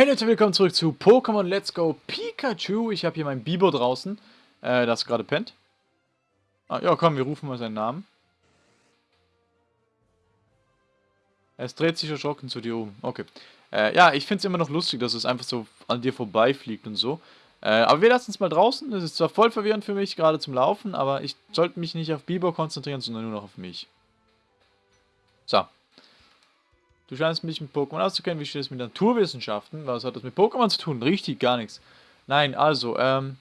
Hey Leute, willkommen zurück zu Pokémon Let's Go Pikachu. Ich habe hier meinen Bibo draußen, äh, das gerade pennt. Ah, ja, komm, wir rufen mal seinen Namen. Es dreht sich erschrocken zu dir um. Okay. Äh, ja, ich finde es immer noch lustig, dass es einfach so an dir vorbeifliegt und so. Äh, aber wir lassen es mal draußen. Das ist zwar voll verwirrend für mich, gerade zum Laufen, aber ich sollte mich nicht auf Bibo konzentrieren, sondern nur noch auf mich. So. Du scheinst mich mit Pokémon auszukennen. Wie steht es mit Naturwissenschaften? Was hat das mit Pokémon zu tun? Richtig, gar nichts. Nein, also, ähm...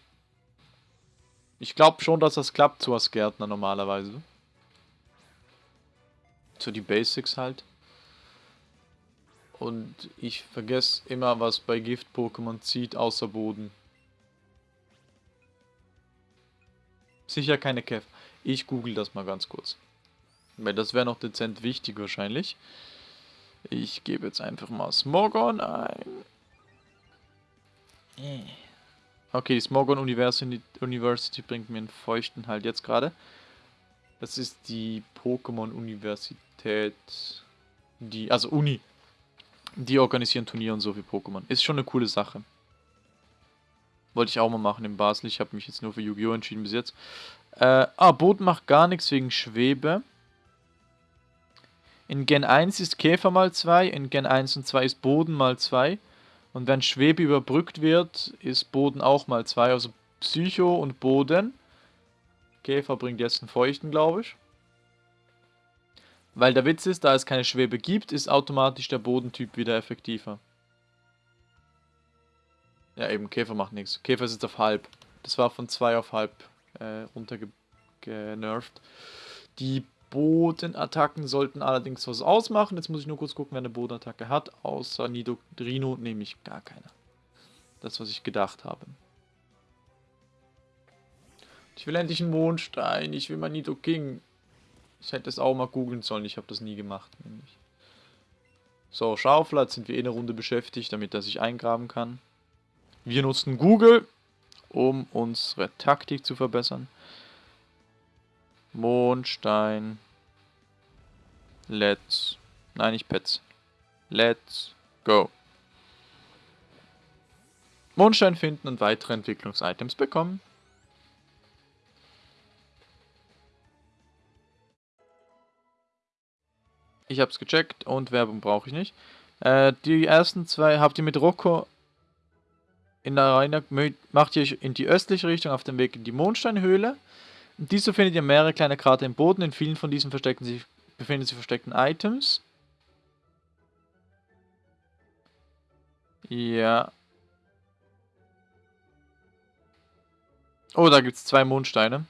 Ich glaube schon, dass das klappt so als Gärtner normalerweise. So die Basics halt. Und ich vergesse immer, was bei Gift-Pokémon zieht, außer Boden. Sicher keine Kev. Ich google das mal ganz kurz. Weil das wäre noch dezent wichtig wahrscheinlich. Ich gebe jetzt einfach mal Smogon ein. Okay, die Smogon University, bringt mir einen feuchten halt jetzt gerade. Das ist die Pokémon Universität, die, also Uni. Die organisieren Turniere und so für Pokémon. Ist schon eine coole Sache. Wollte ich auch mal machen in Basel. Ich habe mich jetzt nur für Yu-Gi-Oh! entschieden bis jetzt. Äh, ah, Boot macht gar nichts wegen Schwebe. In Gen 1 ist Käfer mal 2, in Gen 1 und 2 ist Boden mal 2. Und wenn Schwebe überbrückt wird, ist Boden auch mal 2. Also Psycho und Boden. Käfer bringt jetzt einen Feuchten, glaube ich. Weil der Witz ist, da es keine Schwebe gibt, ist automatisch der Bodentyp wieder effektiver. Ja, eben, Käfer macht nichts. Käfer ist jetzt auf halb. Das war von 2 auf halb äh, runtergenervt. Die Bodenattacken sollten allerdings was ausmachen. Jetzt muss ich nur kurz gucken, wer eine Bodenattacke hat. Außer Nidorino nehme ich gar keine. Das, was ich gedacht habe. Ich will endlich einen Mondstein. Ich will mal Nido King. Ich hätte es auch mal googeln sollen. Ich habe das nie gemacht. Nämlich. So, Schaufel. Jetzt sind wir eh eine Runde beschäftigt, damit er sich eingraben kann. Wir nutzen Google, um unsere Taktik zu verbessern. Mondstein. Let's. Nein, nicht Pets. Let's go. Mondstein finden und weitere Entwicklungsitems bekommen. Ich hab's gecheckt und Werbung brauche ich nicht. Äh, die ersten zwei habt ihr mit Rocco in der Arena, macht ihr in die östliche Richtung auf dem Weg in die Mondsteinhöhle. In dieser findet ihr mehrere kleine Krater im Boden. In vielen von diesen verstecken sich, befinden sich versteckten Items. Ja. Oh, da gibt es zwei Mondsteine.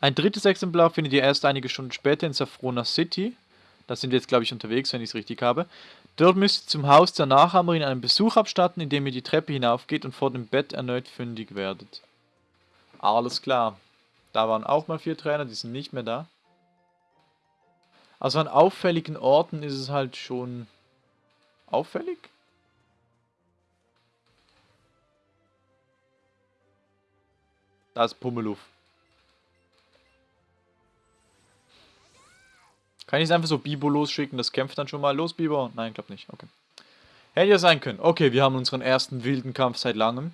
Ein drittes Exemplar findet ihr erst einige Stunden später in Safrona City. Da sind wir jetzt, glaube ich, unterwegs, wenn ich es richtig habe. Dort müsst ihr zum Haus der Nachahmerin einen Besuch abstatten, indem ihr die Treppe hinaufgeht und vor dem Bett erneut fündig werdet. Alles klar. Da waren auch mal vier Trainer, die sind nicht mehr da. Also an auffälligen Orten ist es halt schon auffällig. Da ist Pummeluff. Kann ich es einfach so Bibo losschicken? Das kämpft dann schon mal. Los, Bibo? Nein, glaub nicht. Okay. Hätte ja sein können. Okay, wir haben unseren ersten wilden Kampf seit langem.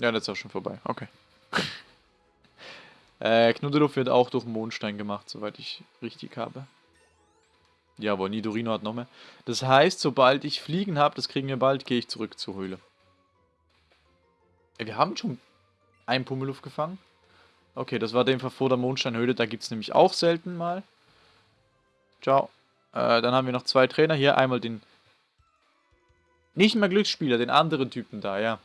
Ja, das ist auch schon vorbei. Okay. äh, Knuddeluff wird auch durch Mondstein gemacht, soweit ich richtig habe. Ja, aber Nidorino hat noch mehr. Das heißt, sobald ich Fliegen habe, das kriegen wir bald, gehe ich zurück zur Höhle. Wir haben schon einen Pummeluff gefangen. Okay, das war dem vor der Mondsteinhöhle. Da gibt es nämlich auch selten mal. Ciao. Äh, dann haben wir noch zwei Trainer hier. Einmal den... Nicht mehr Glücksspieler, den anderen Typen da, ja.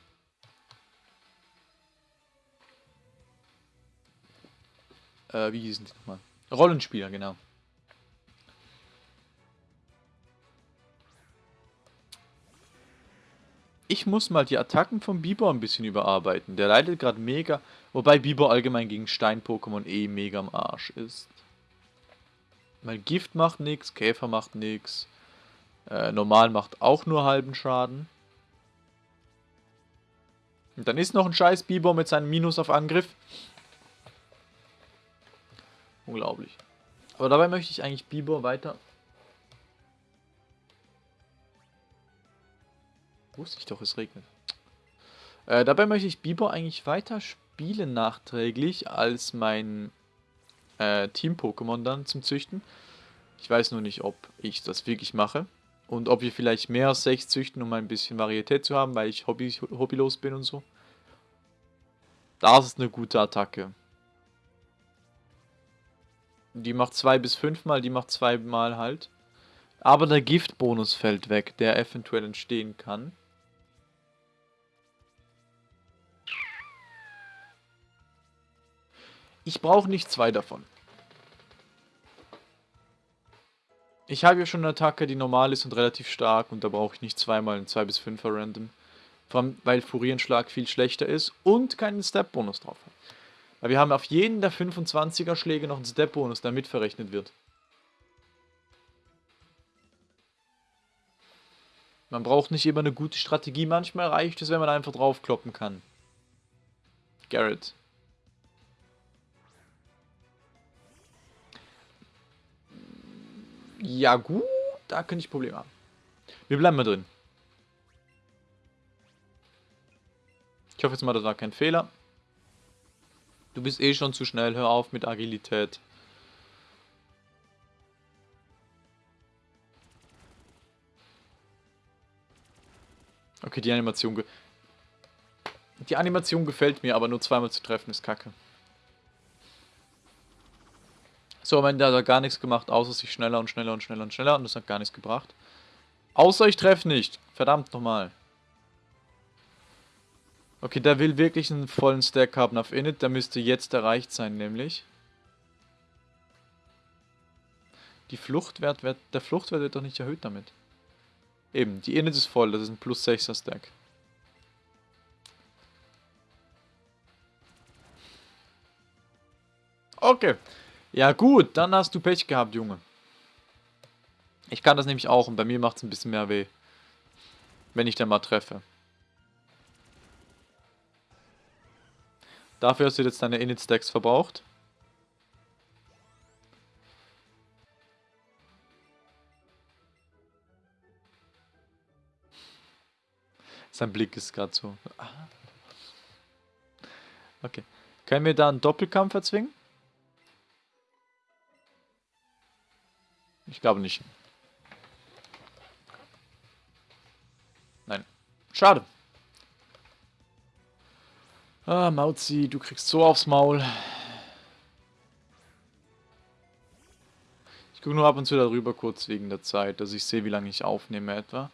Äh, wie hießen die nochmal? Rollenspieler, genau. Ich muss mal die Attacken von Bieber ein bisschen überarbeiten. Der leidet gerade mega, wobei Bieber allgemein gegen Stein-Pokémon eh mega am Arsch ist. Weil Gift macht nichts, Käfer macht nichts. Äh, normal macht auch nur halben Schaden. Und dann ist noch ein scheiß Bibor mit seinem Minus auf Angriff. Unglaublich. Aber dabei möchte ich eigentlich Bibor weiter... Wusste ich doch, es regnet. Äh, dabei möchte ich Bibor eigentlich weiter spielen nachträglich als mein äh, Team-Pokémon dann zum Züchten. Ich weiß nur nicht, ob ich das wirklich mache. Und ob wir vielleicht mehr als 6 züchten, um ein bisschen Varietät zu haben, weil ich hobby, hobbylos bin und so. Das ist eine gute Attacke. Die macht 2 bis 5 mal, die macht 2 mal halt. Aber der Giftbonus fällt weg, der eventuell entstehen kann. Ich brauche nicht zwei davon. Ich habe ja schon eine Attacke, die normal ist und relativ stark und da brauche ich nicht zweimal einen 2 bis 5er Random. Vor allem, weil Furierenschlag viel schlechter ist und keinen Step-Bonus drauf hat. Weil wir haben auf jeden der 25er Schläge noch einen Step-Bonus, der mitverrechnet wird. Man braucht nicht immer eine gute Strategie, manchmal reicht es, wenn man einfach draufkloppen kann. Garrett. Ja gut, da könnte ich Probleme haben. Wir bleiben mal drin. Ich hoffe jetzt mal, das war kein Fehler. Du bist eh schon zu schnell, hör auf mit Agilität. Okay, die Animation... Die Animation gefällt mir, aber nur zweimal zu treffen ist kacke. So, am Ende hat er gar nichts gemacht, außer sich schneller und schneller und schneller und schneller und das hat gar nichts gebracht. Außer ich treffe nicht. Verdammt nochmal. Okay, der will wirklich einen vollen Stack haben auf Init. Der müsste jetzt erreicht sein, nämlich. Die Fluchtwert wird, der Fluchtwert wird doch nicht erhöht damit. Eben, die Init ist voll, das ist ein plus 6er Stack. Okay. Ja gut, dann hast du Pech gehabt, Junge. Ich kann das nämlich auch und bei mir macht es ein bisschen mehr weh. Wenn ich dann mal treffe. Dafür hast du jetzt deine Init-Stacks verbraucht. Sein Blick ist gerade so. Ah. Okay. Können wir da einen Doppelkampf erzwingen? Ich glaube nicht. Nein. Schade. Ah, Mauzi, du kriegst so aufs Maul. Ich gucke nur ab und zu darüber kurz wegen der Zeit, dass ich sehe, wie lange ich aufnehme etwa.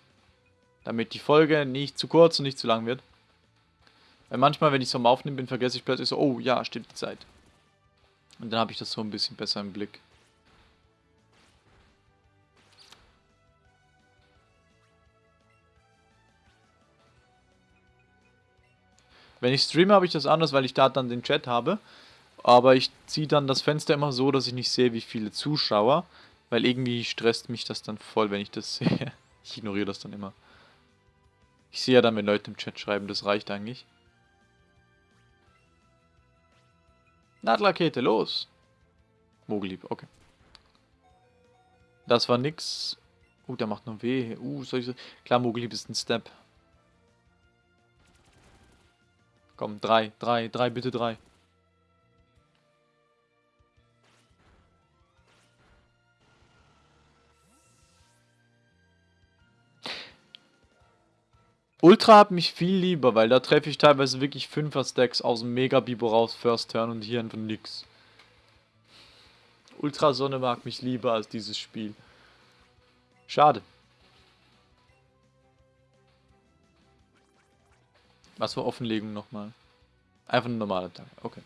Damit die Folge nicht zu kurz und nicht zu lang wird. Weil manchmal, wenn ich so am Aufnehmen bin, vergesse ich plötzlich so, oh ja, stimmt die Zeit. Und dann habe ich das so ein bisschen besser im Blick. Wenn ich streame, habe ich das anders, weil ich da dann den Chat habe. Aber ich ziehe dann das Fenster immer so, dass ich nicht sehe, wie viele Zuschauer. Weil irgendwie stresst mich das dann voll, wenn ich das sehe. Ich ignoriere das dann immer. Ich sehe ja dann, wenn Leute im Chat schreiben, das reicht eigentlich. Nadelrakete, los! Mogellieb, okay. Das war nix. Uh, der macht nur weh. Uh, soll ich so... Klar, Mogellieb ist ein Step. Komm, drei, drei, drei, bitte drei. Ultra hat mich viel lieber, weil da treffe ich teilweise wirklich 5er Stacks aus dem Mega Bibo raus, First Turn und hier einfach nix. Ultra Sonne mag mich lieber als dieses Spiel. Schade. Was für Offenlegung nochmal? Einfach ein normaler Tag. Okay.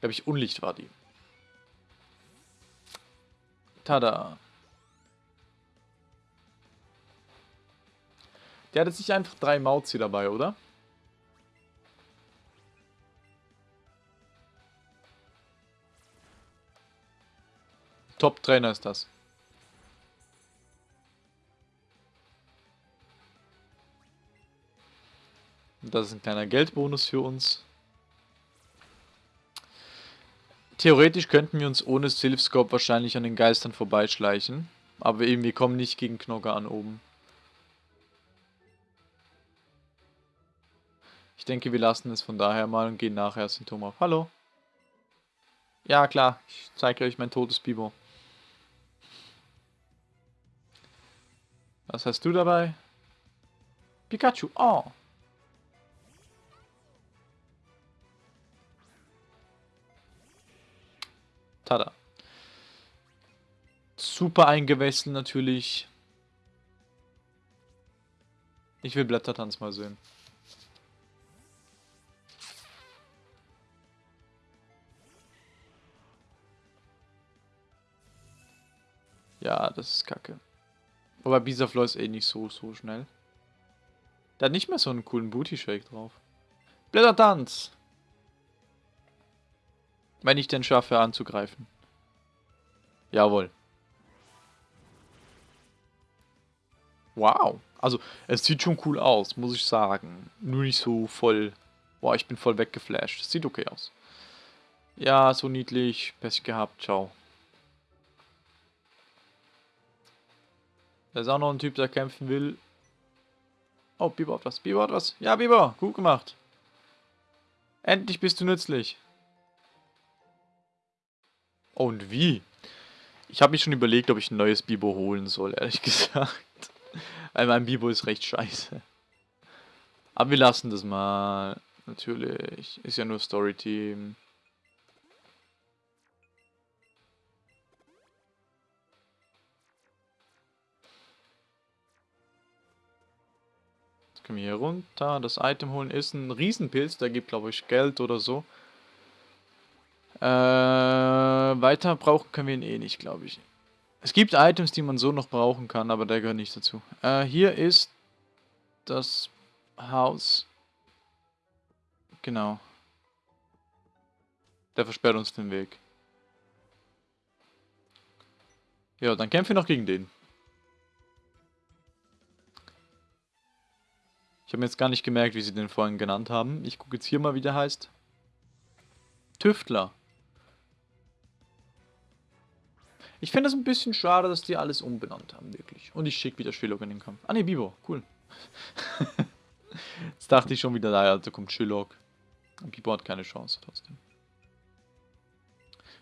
Glaube ich, Unlicht war die. Tada. Der hat jetzt nicht einfach drei Mauzi dabei, oder? Top-Trainer ist das. Das ist ein kleiner Geldbonus für uns. Theoretisch könnten wir uns ohne Silphscope wahrscheinlich an den Geistern vorbeischleichen. Aber eben, wir kommen nicht gegen Knocker an oben. Ich denke, wir lassen es von daher mal und gehen nachher Symptom auf. Hallo? Ja, klar. Ich zeige euch mein totes Bibo. Was hast du dabei? Pikachu. Oh. Tada. Super eingewechselt natürlich. Ich will Blättertanz mal sehen. Ja, das ist kacke. Aber Bisaflow ist eh nicht so, so schnell. Der hat nicht mehr so einen coolen Booty-Shake drauf. Blättertanz! Wenn ich denn schaffe anzugreifen. Jawohl. Wow. Also, es sieht schon cool aus, muss ich sagen. Nur nicht so voll... Boah, ich bin voll weggeflasht. Das sieht okay aus. Ja, so niedlich. Pech gehabt. Ciao. Da ist auch noch ein Typ, der kämpfen will. Oh, Biber hat was. Biber hat was. Ja, Biber. Gut gemacht. Endlich bist du nützlich. Und wie? Ich habe mich schon überlegt, ob ich ein neues Bibo holen soll, ehrlich gesagt. Weil mein Bibo ist recht scheiße. Aber wir lassen das mal. Natürlich. Ist ja nur Storyteam. Jetzt können wir hier runter. Das Item holen ist ein Riesenpilz. Der gibt, glaube ich, Geld oder so. Äh, weiter brauchen können wir ihn eh nicht, glaube ich. Es gibt Items, die man so noch brauchen kann, aber der gehört nicht dazu. Äh, hier ist das Haus. Genau. Der versperrt uns den Weg. Ja, dann kämpfen wir noch gegen den. Ich habe jetzt gar nicht gemerkt, wie sie den vorhin genannt haben. Ich gucke jetzt hier mal, wie der heißt. Tüftler. Ich finde es ein bisschen schade, dass die alles umbenannt haben, wirklich. Und ich schicke wieder Shillock in den Kampf. Ah ne, Bibo, cool. Jetzt dachte ich schon wieder, da da kommt Shillock. Und Bibo hat keine Chance trotzdem.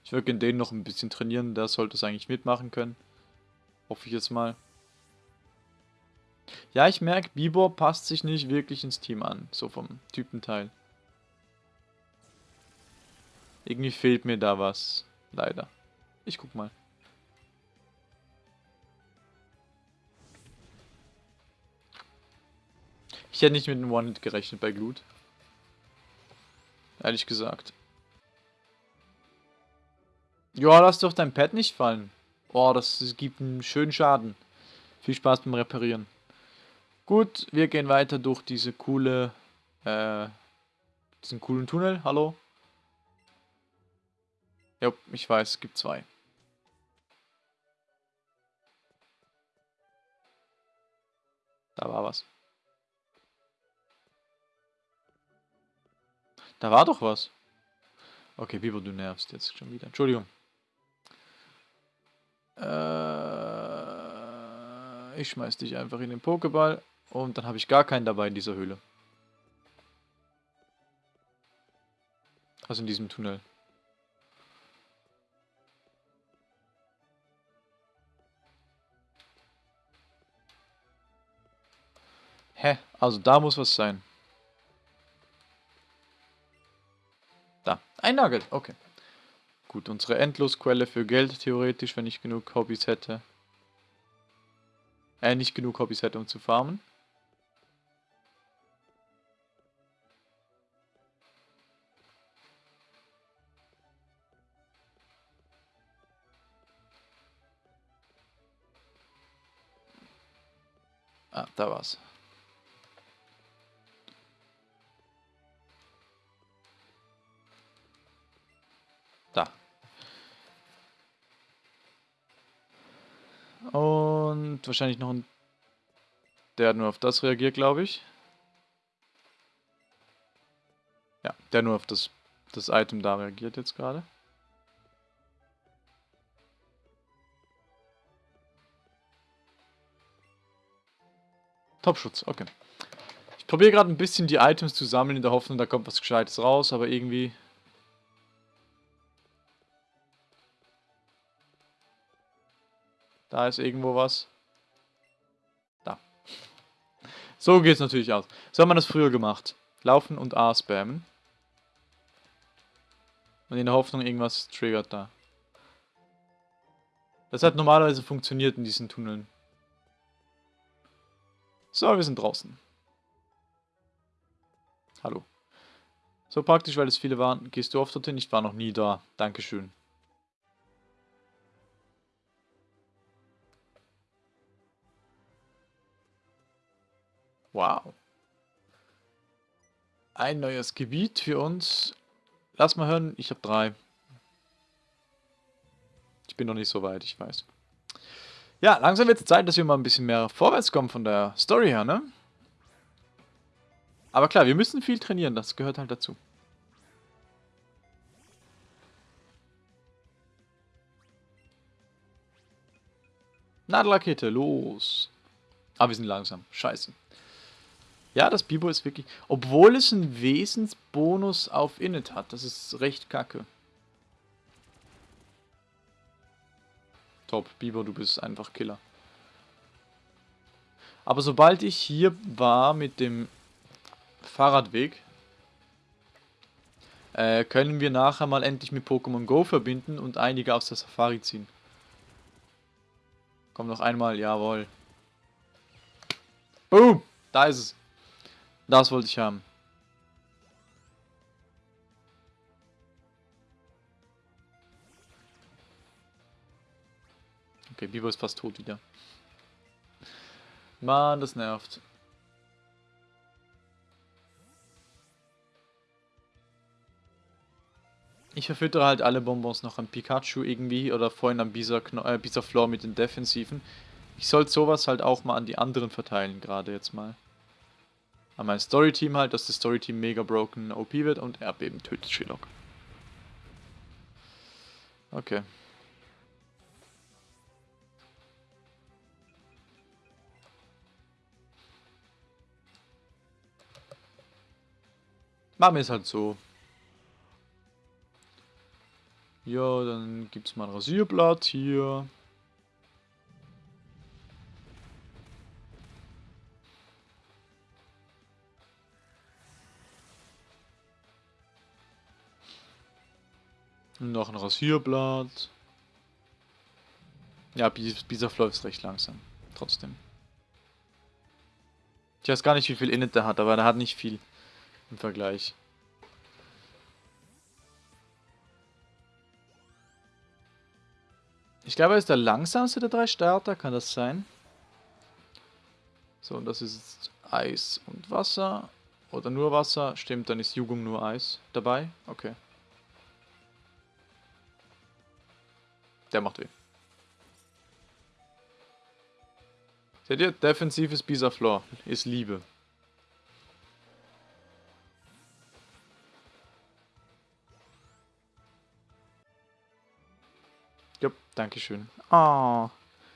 Ich würde den noch ein bisschen trainieren, der sollte es eigentlich mitmachen können. Hoffe ich jetzt mal. Ja, ich merke, Bibor passt sich nicht wirklich ins Team an, so vom Typenteil. Irgendwie fehlt mir da was, leider. Ich guck mal. Ich hätte nicht mit einem One-Hit gerechnet bei Glut. Ehrlich gesagt. Ja, lass doch dein Pad nicht fallen. Oh, das gibt einen schönen Schaden. Viel Spaß beim Reparieren. Gut, wir gehen weiter durch diese coole, äh, diesen coolen Tunnel. Hallo? Ja, ich weiß, es gibt zwei. Da war was. Da war doch was. Okay, Bibo, du nervst jetzt schon wieder. Entschuldigung. Äh, ich schmeiß dich einfach in den Pokéball und dann habe ich gar keinen dabei in dieser Höhle. Also in diesem Tunnel. Hä? Also da muss was sein. Ein okay. Gut, unsere Endlosquelle für Geld theoretisch, wenn ich genug Hobbys hätte. Äh, nicht genug Hobbys hätte, um zu farmen. Ah, da war's. Und wahrscheinlich noch ein... Der hat nur auf das reagiert, glaube ich. Ja, der nur auf das, das Item da reagiert jetzt gerade. Topschutz, okay. Ich probiere gerade ein bisschen die Items zu sammeln in der Hoffnung, da kommt was Gescheites raus, aber irgendwie... Da ist irgendwo was. Da. So geht es natürlich aus. So hat man das früher gemacht. Laufen und A spammen. Und in der Hoffnung, irgendwas triggert da. Das hat normalerweise funktioniert in diesen Tunneln. So, wir sind draußen. Hallo. So praktisch, weil es viele waren. Gehst du oft dorthin? Ich war noch nie da. Dankeschön. Wow. Ein neues Gebiet für uns. Lass mal hören, ich habe drei. Ich bin noch nicht so weit, ich weiß. Ja, langsam wird es Zeit, dass wir mal ein bisschen mehr vorwärts kommen von der Story her, ne? Aber klar, wir müssen viel trainieren, das gehört halt dazu. Nadelrakete, los. Aber wir sind langsam. Scheiße. Ja, das Bibo ist wirklich... Obwohl es einen Wesensbonus auf Init hat. Das ist recht kacke. Top, Biber, du bist einfach Killer. Aber sobald ich hier war mit dem Fahrradweg, äh, können wir nachher mal endlich mit Pokémon Go verbinden und einige aus der Safari ziehen. Komm noch einmal, jawohl. Boom, da ist es. Das wollte ich haben. Okay, Bibo ist fast tot wieder. Mann, das nervt. Ich verfüttere halt alle Bonbons noch an Pikachu irgendwie oder vorhin am äh, Bisa-Floor mit den Defensiven. Ich sollte sowas halt auch mal an die anderen verteilen, gerade jetzt mal. An mein Story-Team halt, dass das Story-Team mega broken OP wird und Erdbeben tötet Sherlock. Okay. Machen wir es halt so. Ja, dann gibt es mal ein Rasierblatt hier. Noch ein Rasierblatt. Ja, Bisaf läuft recht langsam. Trotzdem. Ich weiß gar nicht, wie viel Init der hat, aber der hat nicht viel im Vergleich. Ich glaube, er ist der langsamste der drei Starter, kann das sein? So, und das ist jetzt Eis und Wasser. Oder nur Wasser. Stimmt, dann ist Jugend nur Eis dabei. Okay. Der macht weh. Seht ihr? Defensives Bisa-Floor ist Liebe. Ja, Dankeschön. Oh,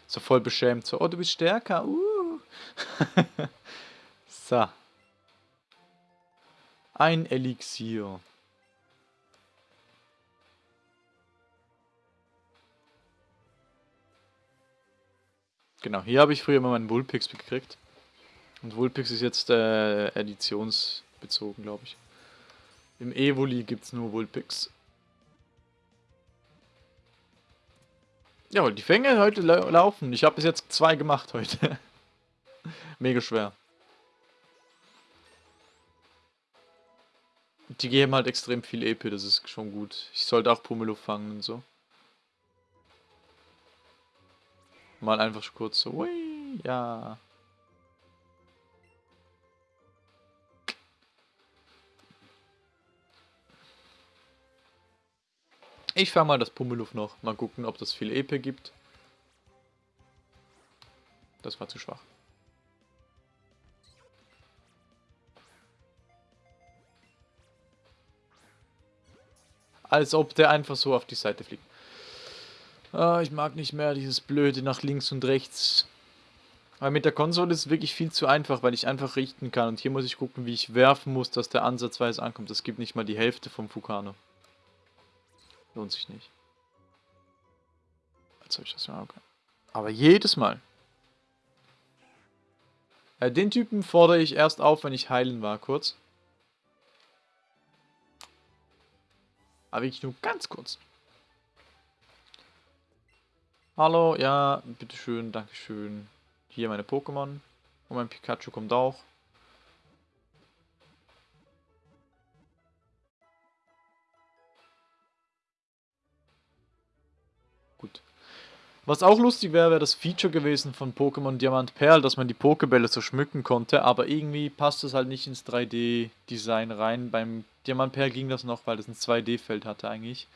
so voll beschämt. So, oh, du bist stärker. Uh. so. Ein Elixier. Genau, hier habe ich früher immer meinen Vulpix gekriegt. Und Vulpix ist jetzt äh, editionsbezogen, glaube ich. Im Evoli gibt es nur Vulpix. Ja, die Fänge heute la laufen. Ich habe bis jetzt zwei gemacht heute. Mega schwer. Die geben halt extrem viel EP, das ist schon gut. Ich sollte auch Pumelo fangen und so. Mal einfach kurz so, ui, ja. Ich fange mal das Pummeluff noch. Mal gucken, ob das viel EP gibt. Das war zu schwach. Als ob der einfach so auf die Seite fliegt. Ah, ich mag nicht mehr dieses blöde nach links und rechts. Aber mit der Konsole ist es wirklich viel zu einfach, weil ich einfach richten kann. Und hier muss ich gucken, wie ich werfen muss, dass der ansatzweise ankommt. Das gibt nicht mal die Hälfte vom Fukano. Lohnt sich nicht. Als ich das mal okay. Aber jedes Mal. Äh, den Typen fordere ich erst auf, wenn ich heilen war, kurz. Aber wirklich nur ganz kurz. Hallo, ja, bitteschön, dankeschön. Hier meine Pokémon. Und mein Pikachu kommt auch. Gut. Was auch lustig wäre, wäre das Feature gewesen von Pokémon Diamant Perl, dass man die Pokebälle so schmücken konnte, aber irgendwie passt das halt nicht ins 3D-Design rein. Beim Diamant Perl ging das noch, weil das ein 2D-Feld hatte eigentlich.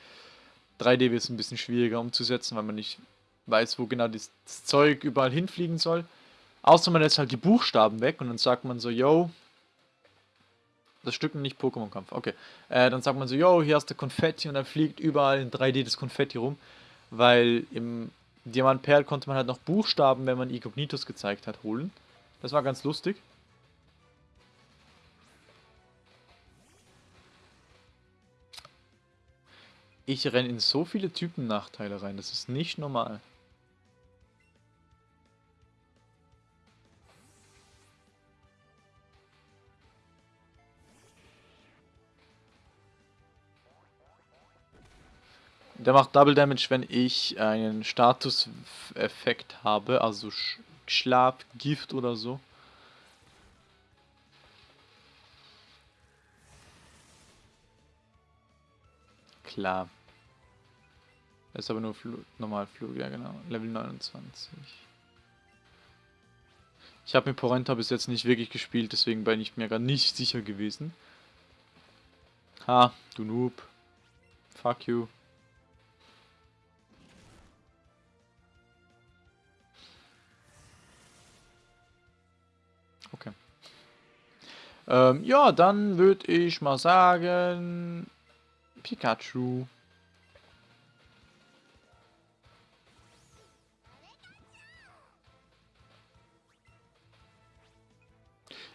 3D wird es ein bisschen schwieriger umzusetzen, weil man nicht weiß, wo genau das, Zeug überall hinfliegen soll. Außer man lässt halt die Buchstaben weg und dann sagt man so, yo, das Stück nicht Pokémon-Kampf, okay. Äh, dann sagt man so, yo, hier hast du Konfetti und dann fliegt überall in 3D das Konfetti rum, weil im Diamant Perl konnte man halt noch Buchstaben, wenn man Igognitus gezeigt hat, holen. Das war ganz lustig. Ich renne in so viele Typen-Nachteile rein, das ist nicht normal. Der macht Double Damage, wenn ich einen Status-Effekt habe, also Sch Schlaf, Gift oder so. Klar. Das ist aber nur Fl Normalflug, ja genau. Level 29. Ich habe mit Porenta bis jetzt nicht wirklich gespielt, deswegen bin ich mir gar nicht sicher gewesen. Ha, du Noob. Fuck you. Ähm, ja, dann würde ich mal sagen... Pikachu.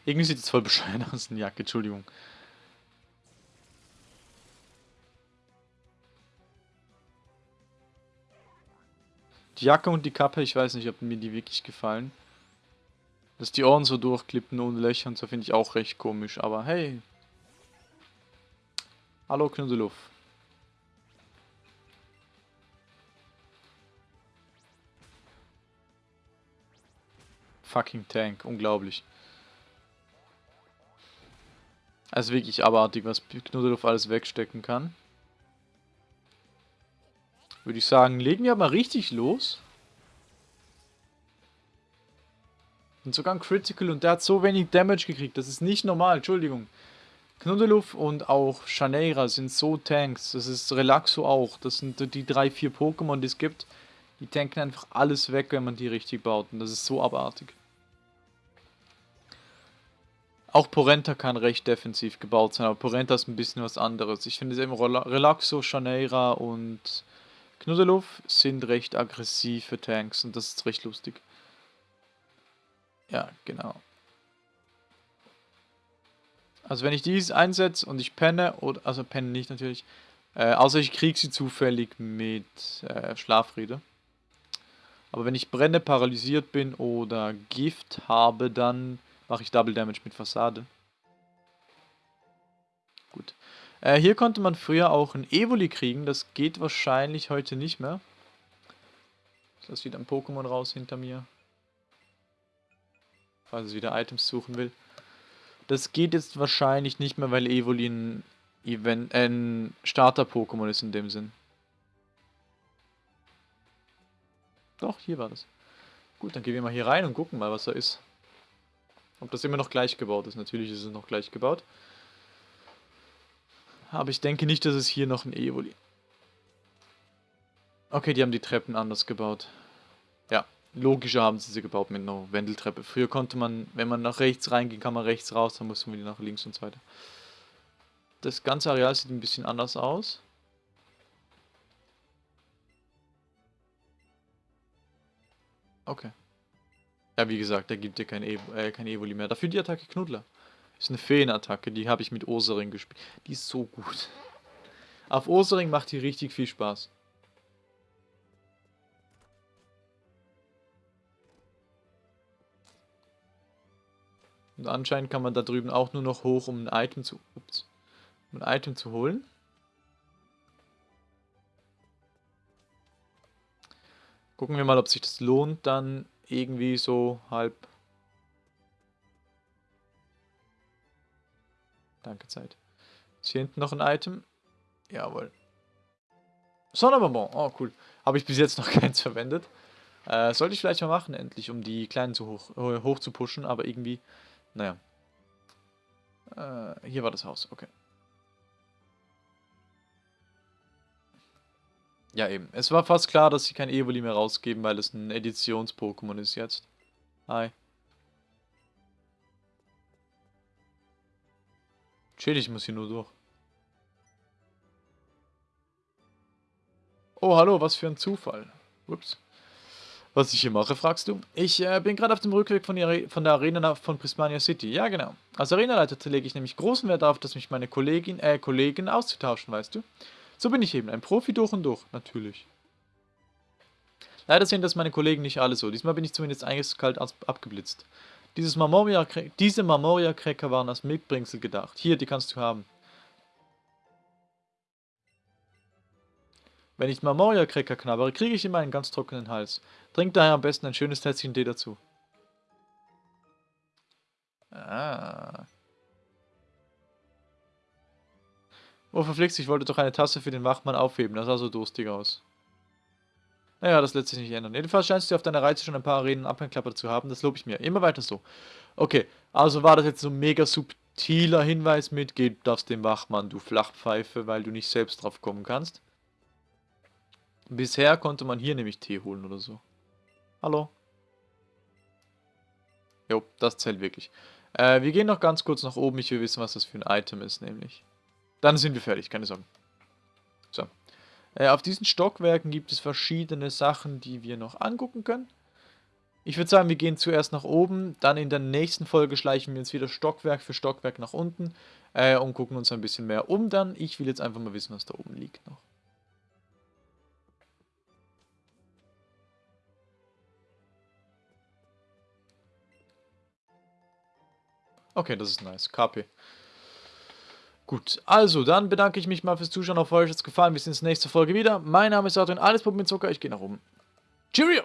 Irgendwie sieht es voll bescheuert aus, eine Jacke, Entschuldigung. Die Jacke und die Kappe, ich weiß nicht, ob mir die wirklich gefallen. Dass die Ohren so durchklippen ohne Löcher und so finde ich auch recht komisch. Aber hey. Hallo Knuddeluff. Fucking Tank, unglaublich. Also wirklich abartig, was Knuddeluff alles wegstecken kann. Würde ich sagen, legen wir mal richtig los. Und sogar ein Critical und der hat so wenig Damage gekriegt. Das ist nicht normal, Entschuldigung. Knuddeluff und auch Shaneira sind so Tanks. Das ist Relaxo auch. Das sind die drei, vier Pokémon, die es gibt. Die tanken einfach alles weg, wenn man die richtig baut. Und das ist so abartig. Auch Porenta kann recht defensiv gebaut sein, aber Porenta ist ein bisschen was anderes. Ich finde eben Relaxo, Shaneira und Knuddeluff sind recht aggressive Tanks und das ist recht lustig. Ja, genau. Also wenn ich dies einsetze und ich penne, oder, also penne nicht natürlich, äh, außer ich kriege sie zufällig mit äh, Schlafrede. Aber wenn ich brenne, paralysiert bin oder Gift habe, dann mache ich Double Damage mit Fassade. Gut. Äh, hier konnte man früher auch ein Evoli kriegen, das geht wahrscheinlich heute nicht mehr. Lasse wieder ein Pokémon raus hinter mir falls es wieder Items suchen will. Das geht jetzt wahrscheinlich nicht mehr, weil Evoli ein, Event, äh, ein Starter-Pokémon ist in dem Sinn. Doch, hier war das. Gut, dann gehen wir mal hier rein und gucken mal, was da ist. Ob das immer noch gleich gebaut ist. Natürlich ist es noch gleich gebaut. Aber ich denke nicht, dass es hier noch ein Evoli... Okay, die haben die Treppen anders gebaut. Ja, logischer haben sie sie gebaut mit einer Wendeltreppe. Früher konnte man, wenn man nach rechts reinging, kann man rechts raus, dann mussten wir nach links und so weiter. Das ganze Areal sieht ein bisschen anders aus. Okay. Ja, wie gesagt, da gibt dir kein, Evo, äh, kein Evoli mehr. Dafür die Attacke Knuddler. Ist eine Feenattacke, die habe ich mit Osering gespielt. Die ist so gut. Auf Osering macht die richtig viel Spaß. Und anscheinend kann man da drüben auch nur noch hoch, um ein Item zu, ups, um ein Item zu holen. Gucken wir mal, ob sich das lohnt, dann irgendwie so halb. Danke, Zeit. Ist hier hinten noch ein Item? Jawohl. Sonnenbonbon. Oh, cool. Habe ich bis jetzt noch keins verwendet. Äh, sollte ich vielleicht mal machen, endlich, um die Kleinen zu hoch, hoch zu pushen, aber irgendwie, naja. Äh, hier war das Haus, okay. Ja, eben. Es war fast klar, dass sie kein Evoli mehr rausgeben, weil es ein Editions-Pokémon ist jetzt. Hi. Chill, ich muss hier nur durch. Oh, hallo, was für ein Zufall. Ups. Was ich hier mache, fragst du? Ich äh, bin gerade auf dem Rückweg von, der, von der Arena von Prismania City. Ja, genau. Als Arenaleiter lege ich nämlich großen Wert darauf, dass mich meine Kollegin, äh, Kollegen auszutauschen, weißt du? So bin ich eben, ein Profi durch und durch, natürlich. Leider sehen das meine Kollegen nicht alle so. Diesmal bin ich zumindest eiskalt abgeblitzt. Dieses Marmoria, diese Marmoria-Cracker waren als Mitbringsel gedacht. Hier, die kannst du haben. Wenn ich Marmoria-Cracker knabbere, kriege ich immer einen ganz trockenen Hals. Trink daher am besten ein schönes Tässchen Tee dazu. Ah. Oh, verflixt, ich wollte doch eine Tasse für den Wachmann aufheben. Das sah so durstig aus. Naja, das lässt sich nicht ändern. Jedenfalls scheinst du auf deiner Reise schon ein paar Arenen abgeklappert zu haben. Das lobe ich mir. Immer weiter so. Okay, also war das jetzt so ein mega subtiler Hinweis mit, geh darfst dem Wachmann, du Flachpfeife, weil du nicht selbst drauf kommen kannst. Bisher konnte man hier nämlich Tee holen oder so. Hallo? Jo, das zählt wirklich. Äh, wir gehen noch ganz kurz nach oben. Ich will wissen, was das für ein Item ist, nämlich. Dann sind wir fertig, keine Sorge. So. Äh, auf diesen Stockwerken gibt es verschiedene Sachen, die wir noch angucken können. Ich würde sagen, wir gehen zuerst nach oben, dann in der nächsten Folge schleichen wir uns wieder Stockwerk für Stockwerk nach unten äh, und gucken uns ein bisschen mehr um dann. Ich will jetzt einfach mal wissen, was da oben liegt noch. Okay, das ist nice. KP. Gut, also dann bedanke ich mich mal fürs Zuschauen. Auf euch hat es gefallen. Wir sehen uns nächste Folge wieder. Mein Name ist Adrian, alles Pop mit Zucker. Ich gehe nach oben. Cheerio!